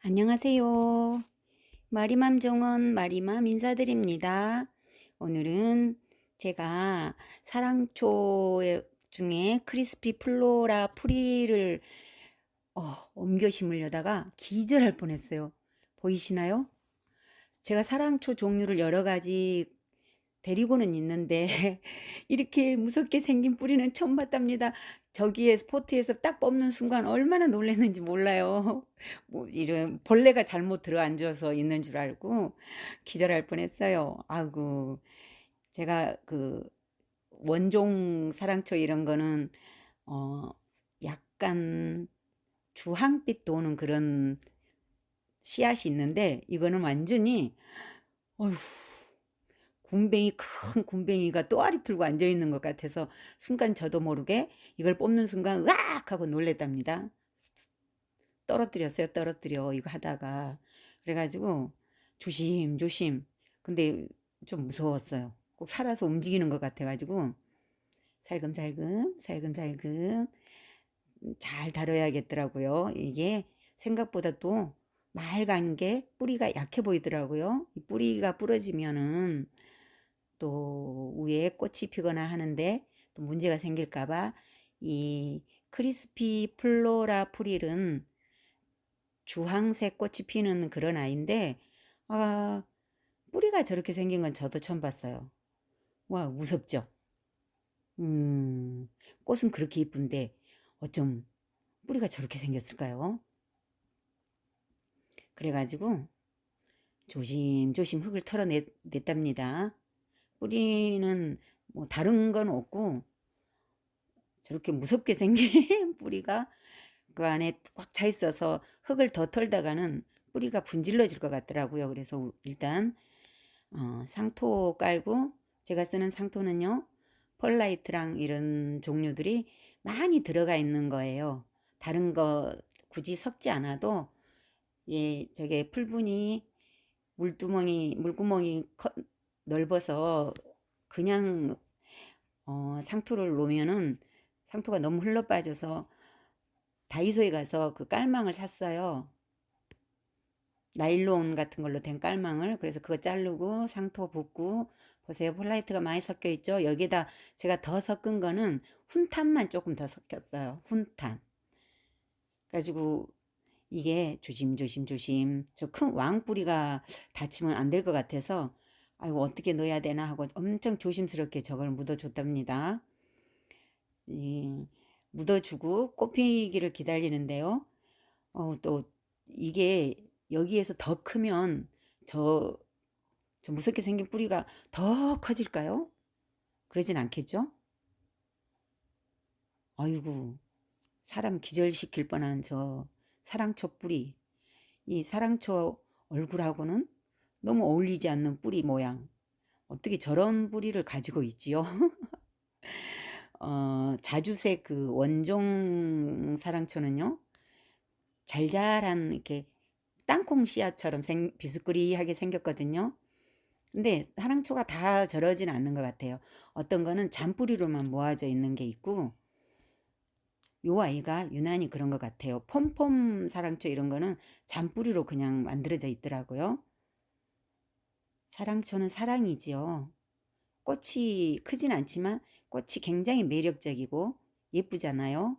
안녕하세요. 마리맘 정원 마리맘 인사드립니다. 오늘은 제가 사랑초 중에 크리스피 플로라 프리를 어, 옮겨 심으려다가 기절할 뻔했어요. 보이시나요? 제가 사랑초 종류를 여러 가지 데리고는 있는데 이렇게 무섭게 생긴 뿌리는 처음 봤답니다. 저기에 스포트에서 딱 뽑는 순간 얼마나 놀랐는지 몰라요. 뭐 이런 벌레가 잘못 들어앉아서 있는 줄 알고 기절할 뻔했어요. 아이고 제가 그 원종 사랑초 이런 거는 어 약간 주황빛 도는 그런 씨앗이 있는데 이거는 완전히 어휴 군뱅이 큰 군뱅이가 또아리 틀고 앉아 있는 것 같아서 순간 저도 모르게 이걸 뽑는 순간 으악 하고 놀랬답니다. 떨어뜨렸어요. 떨어뜨려 이거 하다가 그래가지고 조심 조심 근데 좀 무서웠어요. 꼭 살아서 움직이는 것 같아가지고 살금살금 살금살금 잘 다뤄야겠더라고요. 이게 생각보다 또 맑은 게 뿌리가 약해 보이더라고요. 이 뿌리가 부러지면은 또 위에 꽃이 피거나 하는데 또 문제가 생길까봐 이 크리스피 플로라 프릴은 주황색 꽃이 피는 그런 아이인데 아 뿌리가 저렇게 생긴 건 저도 처음 봤어요. 와 무섭죠? 음 꽃은 그렇게 이쁜데 어쩜 뿌리가 저렇게 생겼을까요? 그래가지고 조심조심 흙을 털어냈답니다. 뿌리는 뭐 다른 건 없고 저렇게 무섭게 생긴 뿌리가 그 안에 꽉 차 있어서 흙을 더 털다가는 뿌리가 분질러질 것 같더라고요. 그래서 일단 어, 상토 깔고 제가 쓰는 상토는요. 펄라이트랑 이런 종류들이 많이 들어가 있는 거예요. 다른 거 굳이 섞지 않아도 예, 저게 풀분이 물두멍이 물구멍이 넓어서 그냥 어, 상토를 놓으면은 상토가 너무 흘러 빠져서 다이소에 가서 그 깔망을 샀어요. 나일론 같은 걸로 된 깔망을. 그래서 그거 자르고 상토 붓고 보세요. 폴라이트가 많이 섞여 있죠? 여기다 제가 더 섞은 거는 훈탄만 조금 더 섞였어요. 훈탄. 그래가지고 이게 조심조심 조심. 저 큰 왕뿌리가 다치면 안 될 것 같아서 아이고 어떻게 넣어야 되나 하고 엄청 조심스럽게 저걸 묻어줬답니다. 이, 묻어주고 꽃피기를 기다리는데요. 어, 또 이게 여기에서 더 크면 저, 저 무섭게 생긴 뿌리가 더 커질까요? 그러진 않겠죠? 아이고 사람 기절시킬 뻔한 저 사랑초 뿌리 이 사랑초 얼굴하고는 너무 어울리지 않는 뿌리 모양. 어떻게 저런 뿌리를 가지고 있지요? 어, 자주색 그 원종 사랑초는요 잘잘한 이렇게 땅콩 씨앗처럼 생, 비스꾸리하게 생겼거든요. 근데 사랑초가 다 저러진 않는 것 같아요. 어떤 거는 잔뿌리로만 모아져 있는 게 있고 요 아이가 유난히 그런 것 같아요. 폼폼 사랑초 이런 거는 잔뿌리로 그냥 만들어져 있더라고요 사랑초는 사랑이지요. 꽃이 크진 않지만 꽃이 굉장히 매력적이고 예쁘잖아요.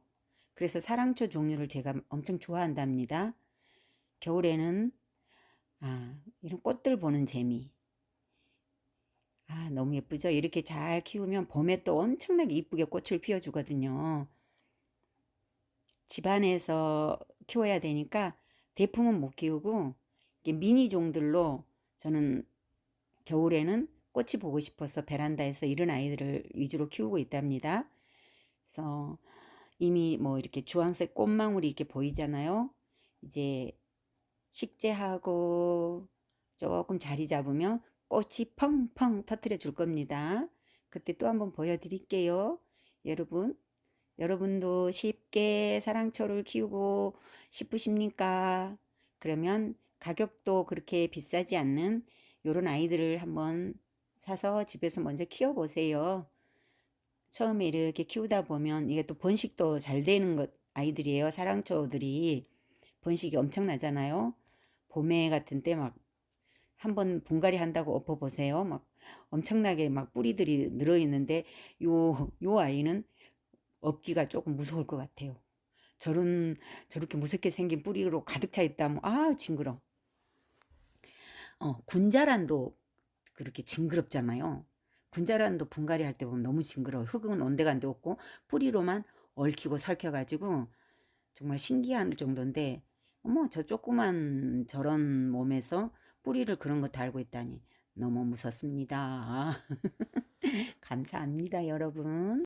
그래서 사랑초 종류를 제가 엄청 좋아한답니다. 겨울에는 아 이런 꽃들 보는 재미 아 너무 예쁘죠 이렇게 잘 키우면 봄에 또 엄청나게 이쁘게 꽃을 피워주거든요 집안에서 키워야 되니까 대풍은 못 키우고 미니 종들로 저는 겨울에는 꽃이 보고 싶어서 베란다에서 이런 아이들을 위주로 키우고 있답니다. 그래서 이미 뭐 이렇게 주황색 꽃망울이 이렇게 보이잖아요. 이제 식재하고 조금 자리 잡으면 꽃이 펑펑 터트려 줄 겁니다. 그때 또 한번 보여드릴게요. 여러분 여러분도 쉽게 사랑초를 키우고 싶으십니까? 그러면 가격도 그렇게 비싸지 않는 요런 아이들을 한번 사서 집에서 먼저 키워보세요. 처음에 이렇게 키우다 보면 이게 또 번식도 잘 되는 것 아이들이에요. 사랑초들이 번식이 엄청나잖아요. 봄에 같은 때 막 한번 분갈이 한다고 엎어보세요. 막 엄청나게 막 뿌리들이 늘어있는데 요, 요 아이는 업기가 조금 무서울 것 같아요. 저런 저렇게 무섭게 생긴 뿌리로 가득 차 있다면 아 징그러. 어 군자란도 그렇게 징그럽잖아요. 군자란도 분갈이 할 때 보면 너무 징그러워. 흙은 온데간데 없고 뿌리로만 얽히고 설켜가지고 정말 신기할 정도인데 어머 저 조그만 저런 몸에서 뿌리를 그런 거 달고 있다니 너무 무섭습니다. 감사합니다 여러분.